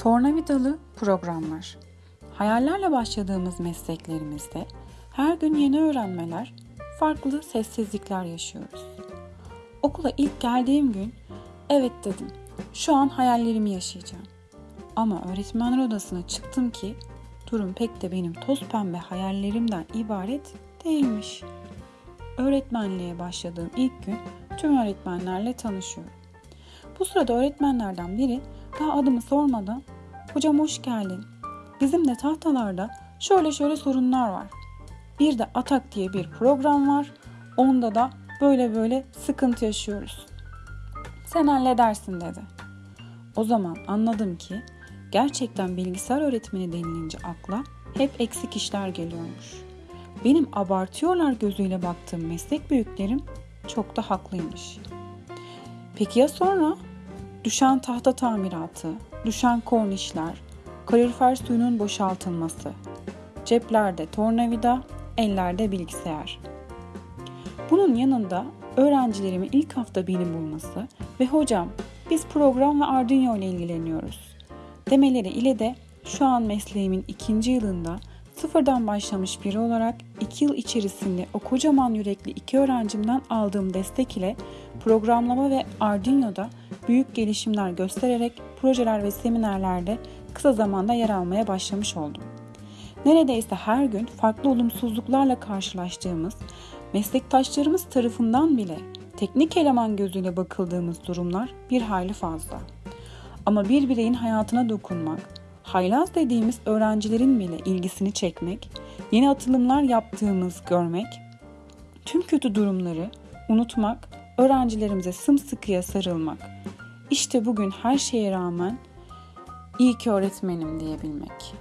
Tornavidalı programlar. Hayallerle başladığımız mesleklerimizde her gün yeni öğrenmeler, farklı sessizlikler yaşıyoruz. Okula ilk geldiğim gün evet dedim. Şu an hayallerimi yaşayacağım. Ama öğretmenler odasına çıktım ki durum pek de benim toz pembe hayallerimden ibaret değilmiş. Öğretmenliğe başladığım ilk gün tüm öğretmenlerle tanışıyorum. Bu sırada öğretmenlerden biri daha adımı sormadan "Hocam hoş geldin. Bizim de tahtalarda şöyle şöyle sorunlar var. Bir de Atak diye bir program var. Onda da böyle böyle sıkıntı yaşıyoruz. Sen halledersin dedi. O zaman anladım ki gerçekten bilgisayar öğretmeni denilince akla hep eksik işler geliyormuş. Benim abartıyorlar gözüyle baktığım meslek büyüklerim çok da haklıymış. Peki ya sonra? Düşen tahta tamiratı, düşen kornişler, kalorifer suyunun boşaltılması, ceplerde tornavida, ellerde bilgisayar. Bunun yanında öğrencilerimin ilk hafta beni bulması ve hocam biz program ve Arduino ile ilgileniyoruz demeleri ile de şu an mesleğimin ikinci yılında sıfırdan başlamış biri olarak iki yıl içerisinde o kocaman yürekli iki öğrencimden aldığım destek ile programlama ve Arduino'da büyük gelişimler göstererek projeler ve seminerlerde kısa zamanda yer almaya başlamış oldum. Neredeyse her gün farklı olumsuzluklarla karşılaştığımız, meslektaşlarımız tarafından bile teknik eleman gözüyle bakıldığımız durumlar bir hayli fazla. Ama bir bireyin hayatına dokunmak, haylaz dediğimiz öğrencilerin bile ilgisini çekmek, yeni atılımlar yaptığımız görmek, tüm kötü durumları unutmak, öğrencilerimize sımsıkıya sarılmak. İşte bugün her şeye rağmen iyi ki öğretmenim diyebilmek.